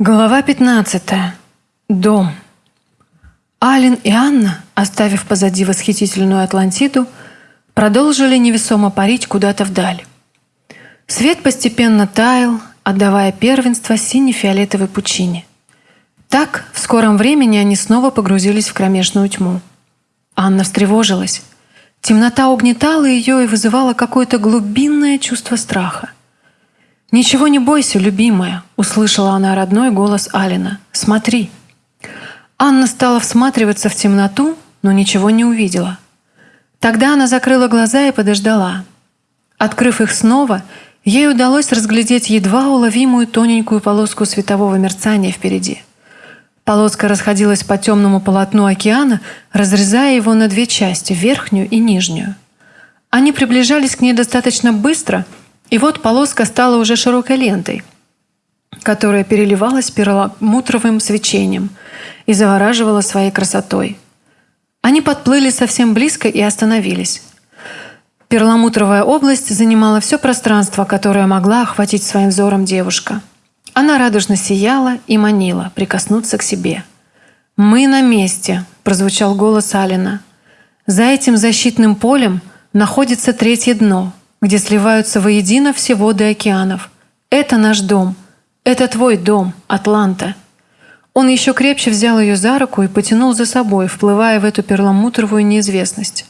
Глава 15. Дом. Ален и Анна, оставив позади восхитительную Атлантиду, продолжили невесомо парить куда-то вдаль. Свет постепенно таял, отдавая первенство сине-фиолетовой пучине. Так, в скором времени они снова погрузились в кромешную тьму. Анна встревожилась. Темнота угнетала ее и вызывала какое-то глубинное чувство страха. «Ничего не бойся, любимая», — услышала она родной голос Алина. «Смотри». Анна стала всматриваться в темноту, но ничего не увидела. Тогда она закрыла глаза и подождала. Открыв их снова, ей удалось разглядеть едва уловимую тоненькую полоску светового мерцания впереди. Полоска расходилась по темному полотну океана, разрезая его на две части, верхнюю и нижнюю. Они приближались к ней достаточно быстро — и вот полоска стала уже широкой лентой, которая переливалась перламутровым свечением и завораживала своей красотой. Они подплыли совсем близко и остановились. Перламутровая область занимала все пространство, которое могла охватить своим взором девушка. Она радужно сияла и манила прикоснуться к себе. «Мы на месте», – прозвучал голос Алина. «За этим защитным полем находится третье дно, где сливаются воедино все воды океанов. Это наш дом. Это твой дом, Атланта. Он еще крепче взял ее за руку и потянул за собой, вплывая в эту перламутровую неизвестность.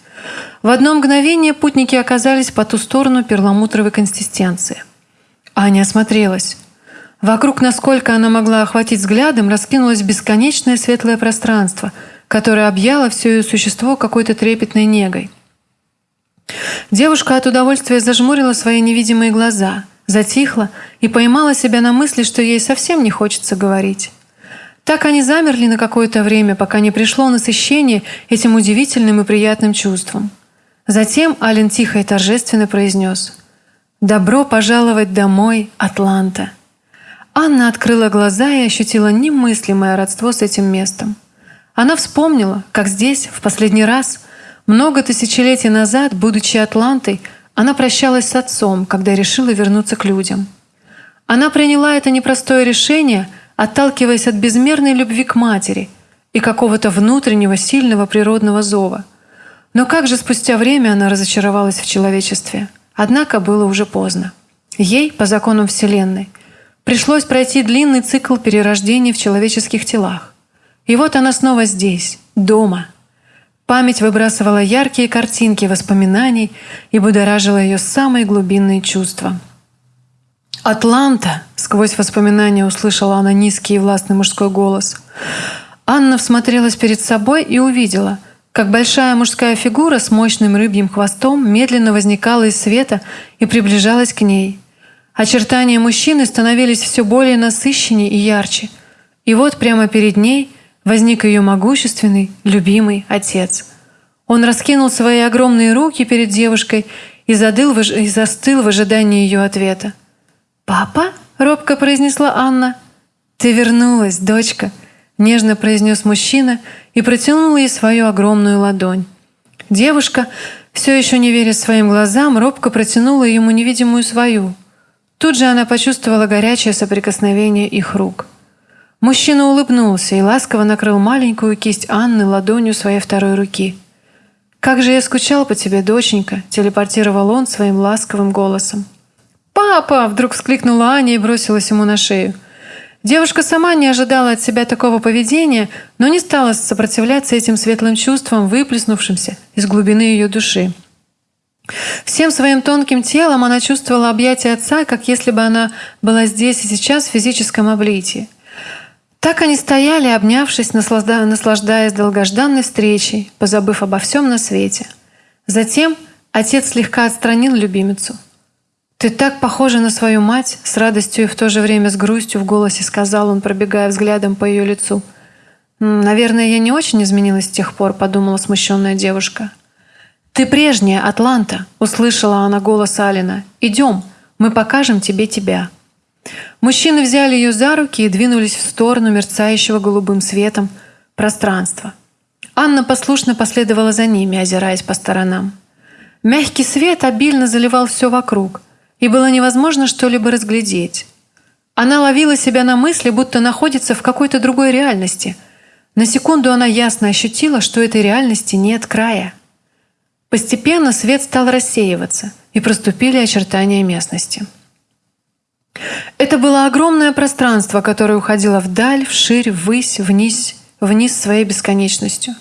В одно мгновение путники оказались по ту сторону перламутровой консистенции. Аня осмотрелась. Вокруг, насколько она могла охватить взглядом, раскинулось бесконечное светлое пространство, которое объяло все ее существо какой-то трепетной негой. Девушка от удовольствия зажмурила свои невидимые глаза, затихла и поймала себя на мысли, что ей совсем не хочется говорить. Так они замерли на какое-то время, пока не пришло насыщение этим удивительным и приятным чувством. Затем Ален тихо и торжественно произнес «Добро пожаловать домой, Атланта!» Анна открыла глаза и ощутила немыслимое родство с этим местом. Она вспомнила, как здесь, в последний раз – много тысячелетий назад, будучи Атлантой, она прощалась с отцом, когда решила вернуться к людям. Она приняла это непростое решение, отталкиваясь от безмерной любви к матери и какого-то внутреннего сильного природного зова. Но как же спустя время она разочаровалась в человечестве? Однако было уже поздно. Ей, по законам Вселенной, пришлось пройти длинный цикл перерождений в человеческих телах. И вот она снова здесь, дома – Память выбрасывала яркие картинки воспоминаний и будоражила ее самые глубинные чувства. «Атланта!» — сквозь воспоминания услышала она низкий и властный мужской голос. Анна всмотрелась перед собой и увидела, как большая мужская фигура с мощным рыбьим хвостом медленно возникала из света и приближалась к ней. Очертания мужчины становились все более насыщеннее и ярче. И вот прямо перед ней — возник ее могущественный, любимый отец. Он раскинул свои огромные руки перед девушкой и, задыл, и застыл в ожидании ее ответа. «Папа?» — робко произнесла Анна. «Ты вернулась, дочка», — нежно произнес мужчина и протянул ей свою огромную ладонь. Девушка, все еще не веря своим глазам, робко протянула ему невидимую свою. Тут же она почувствовала горячее соприкосновение их рук. Мужчина улыбнулся и ласково накрыл маленькую кисть Анны ладонью своей второй руки. «Как же я скучал по тебе, доченька!» – телепортировал он своим ласковым голосом. «Папа!» – вдруг вскликнула Аня и бросилась ему на шею. Девушка сама не ожидала от себя такого поведения, но не стала сопротивляться этим светлым чувствам, выплеснувшимся из глубины ее души. Всем своим тонким телом она чувствовала объятия отца, как если бы она была здесь и сейчас в физическом облитии. Так они стояли, обнявшись, наслаждаясь долгожданной встречей, позабыв обо всем на свете. Затем отец слегка отстранил любимицу. «Ты так похожа на свою мать!» С радостью и в то же время с грустью в голосе сказал он, пробегая взглядом по ее лицу. «Наверное, я не очень изменилась с тех пор», — подумала смущенная девушка. «Ты прежняя, Атланта!» — услышала она голос Алина. «Идем, мы покажем тебе тебя». Мужчины взяли ее за руки и двинулись в сторону мерцающего голубым светом пространства. Анна послушно последовала за ними, озираясь по сторонам. Мягкий свет обильно заливал все вокруг, и было невозможно что-либо разглядеть. Она ловила себя на мысли, будто находится в какой-то другой реальности. На секунду она ясно ощутила, что этой реальности нет края. Постепенно свет стал рассеиваться, и проступили очертания местности. Это было огромное пространство, которое уходило вдаль, вширь, ввысь, вниз, вниз своей бесконечностью.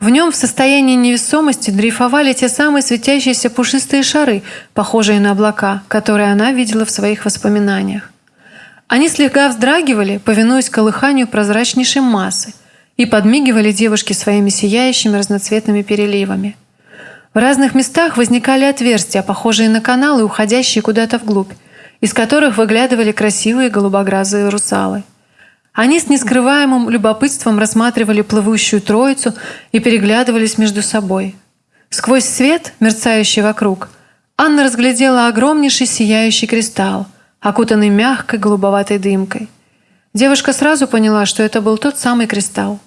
В нем в состоянии невесомости дрейфовали те самые светящиеся пушистые шары, похожие на облака, которые она видела в своих воспоминаниях. Они слегка вздрагивали, повинуясь колыханию прозрачнейшей массы, и подмигивали девушке своими сияющими разноцветными переливами. В разных местах возникали отверстия, похожие на каналы, уходящие куда-то вглубь, из которых выглядывали красивые голубоглазые русалы. Они с нескрываемым любопытством рассматривали плывущую троицу и переглядывались между собой. Сквозь свет, мерцающий вокруг, Анна разглядела огромнейший сияющий кристалл, окутанный мягкой голубоватой дымкой. Девушка сразу поняла, что это был тот самый кристалл.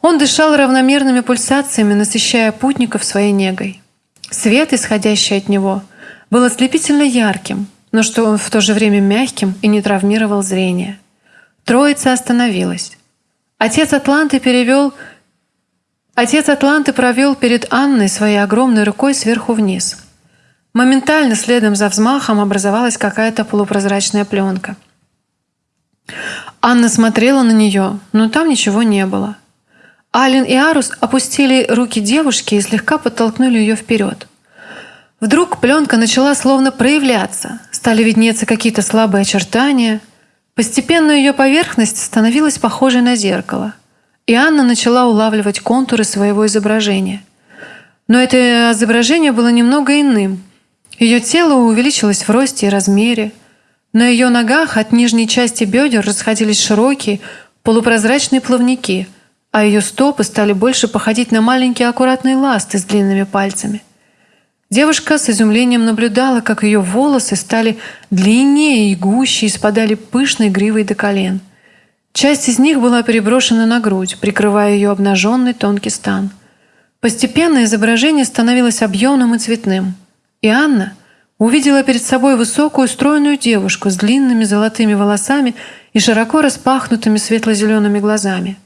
Он дышал равномерными пульсациями, насыщая путников своей негой. Свет, исходящий от него, был ослепительно ярким, но что он в то же время мягким и не травмировал зрение. Троица остановилась. Отец Атланты перевел Отец Атланты провел перед Анной своей огромной рукой сверху вниз. Моментально следом за взмахом образовалась какая-то полупрозрачная пленка. Анна смотрела на нее, но там ничего не было. Ален и Арус опустили руки девушки и слегка подтолкнули ее вперед. Вдруг пленка начала словно проявляться, стали виднеться какие-то слабые очертания. Постепенно ее поверхность становилась похожей на зеркало, и Анна начала улавливать контуры своего изображения. Но это изображение было немного иным. Ее тело увеличилось в росте и размере. На ее ногах от нижней части бедер расходились широкие, полупрозрачные плавники, а ее стопы стали больше походить на маленькие аккуратные ласты с длинными пальцами – Девушка с изумлением наблюдала, как ее волосы стали длиннее и гуще и спадали пышной гривой до колен. Часть из них была переброшена на грудь, прикрывая ее обнаженный тонкий стан. Постепенно изображение становилось объемным и цветным. И Анна увидела перед собой высокую стройную девушку с длинными золотыми волосами и широко распахнутыми светло-зелеными глазами.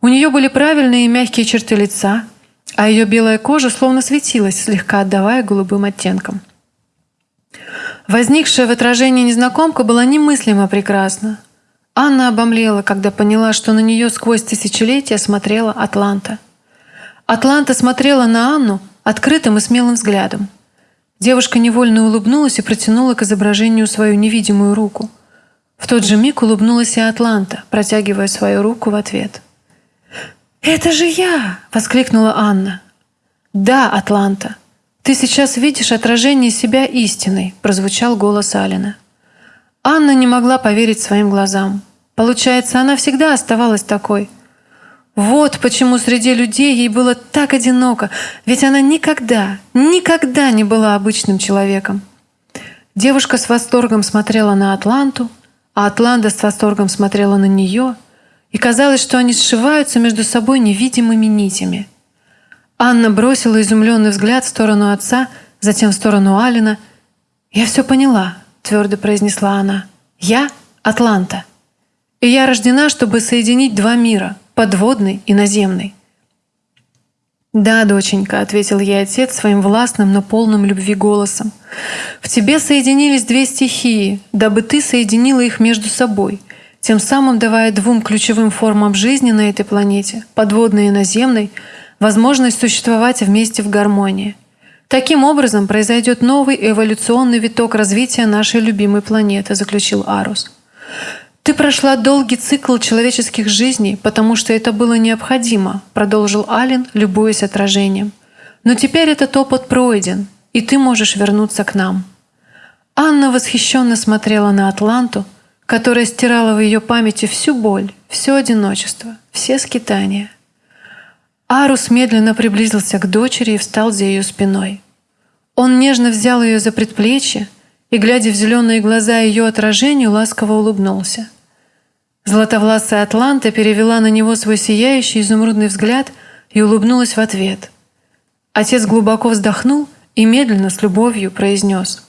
У нее были правильные и мягкие черты лица – а ее белая кожа словно светилась, слегка отдавая голубым оттенкам. Возникшая в отражении незнакомка была немыслимо прекрасна. Анна обомлела, когда поняла, что на нее сквозь тысячелетия смотрела Атланта. Атланта смотрела на Анну открытым и смелым взглядом. Девушка невольно улыбнулась и протянула к изображению свою невидимую руку. В тот же миг улыбнулась и Атланта, протягивая свою руку в ответ. «Это же я!» — воскликнула Анна. «Да, Атланта, ты сейчас видишь отражение себя истиной», — прозвучал голос Алина. Анна не могла поверить своим глазам. Получается, она всегда оставалась такой. Вот почему среди людей ей было так одиноко, ведь она никогда, никогда не была обычным человеком. Девушка с восторгом смотрела на Атланту, а Атланта с восторгом смотрела на нее — и казалось, что они сшиваются между собой невидимыми нитями. Анна бросила изумленный взгляд в сторону отца, затем в сторону Алина. «Я все поняла», — твердо произнесла она. «Я — Атланта. И я рождена, чтобы соединить два мира — подводный и наземный». «Да, доченька», — ответил ей отец своим властным, но полным любви голосом. «В тебе соединились две стихии, дабы ты соединила их между собой — тем самым давая двум ключевым формам жизни на этой планете, подводной и наземной, возможность существовать вместе в гармонии. Таким образом произойдет новый эволюционный виток развития нашей любимой планеты, заключил Арус. Ты прошла долгий цикл человеческих жизней, потому что это было необходимо, продолжил Ален, любуясь отражением. Но теперь этот опыт пройден, и ты можешь вернуться к нам. Анна восхищенно смотрела на Атланту, которая стирала в ее памяти всю боль, все одиночество, все скитания. Арус медленно приблизился к дочери и встал за ее спиной. Он нежно взял ее за предплечье и, глядя в зеленые глаза ее отражению, ласково улыбнулся. Златовласая Атланта перевела на него свой сияющий изумрудный взгляд и улыбнулась в ответ. Отец глубоко вздохнул и медленно с любовью произнес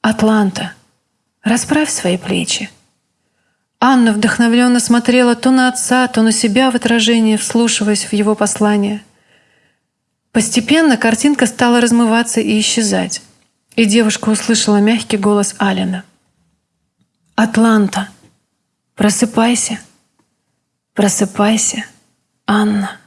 «Атланта». Расправь свои плечи. Анна вдохновленно смотрела то на отца, то на себя в отражении, вслушиваясь в его послание. Постепенно картинка стала размываться и исчезать, и девушка услышала мягкий голос Алина. «Атланта, просыпайся, просыпайся, Анна».